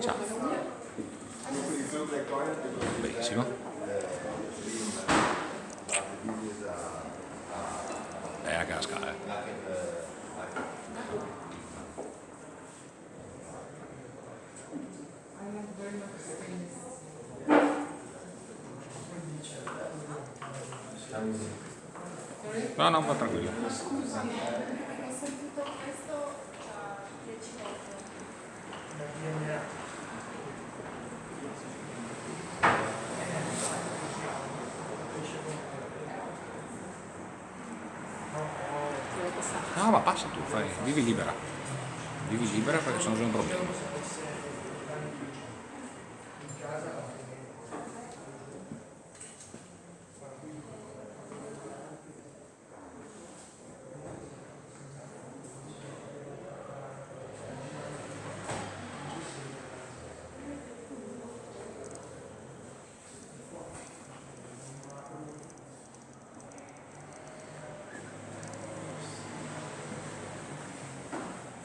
Ciao. Benissimo. Eh, a casca, eh. No, no, ma tranquillo. Ho sentito questo uh, 10 volte. No, ma passa tu, fai, vivi libera. Vivi libera perché sono già un problema.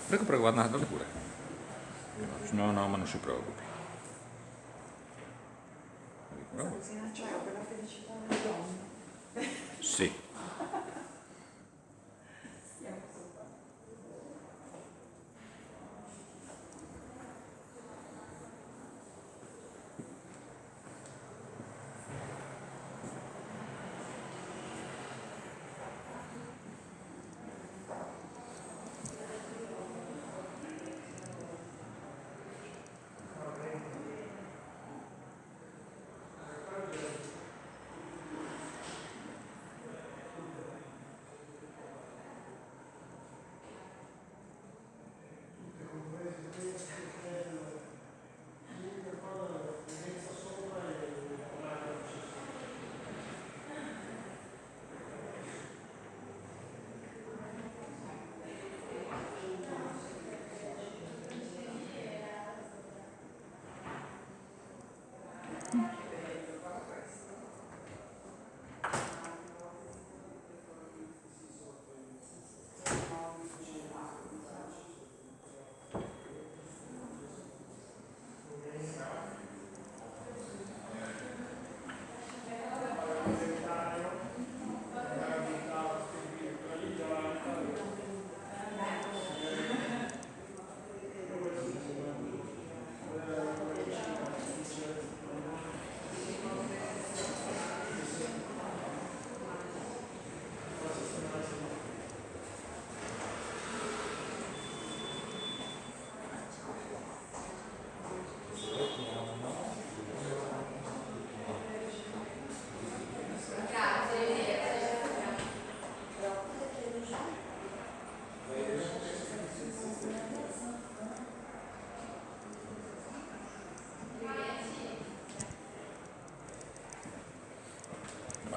Prego, prego, guarda, andate pure. No, no, ma non si preoccupi. Bravo. Cioè, per la felicità delle donne. Sì. Mm-hmm.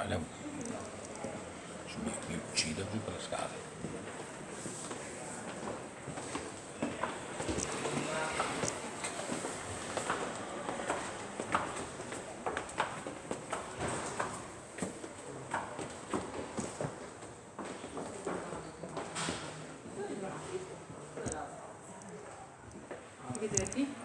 Vale. Mi, mi uccido giù per le scale. Vedete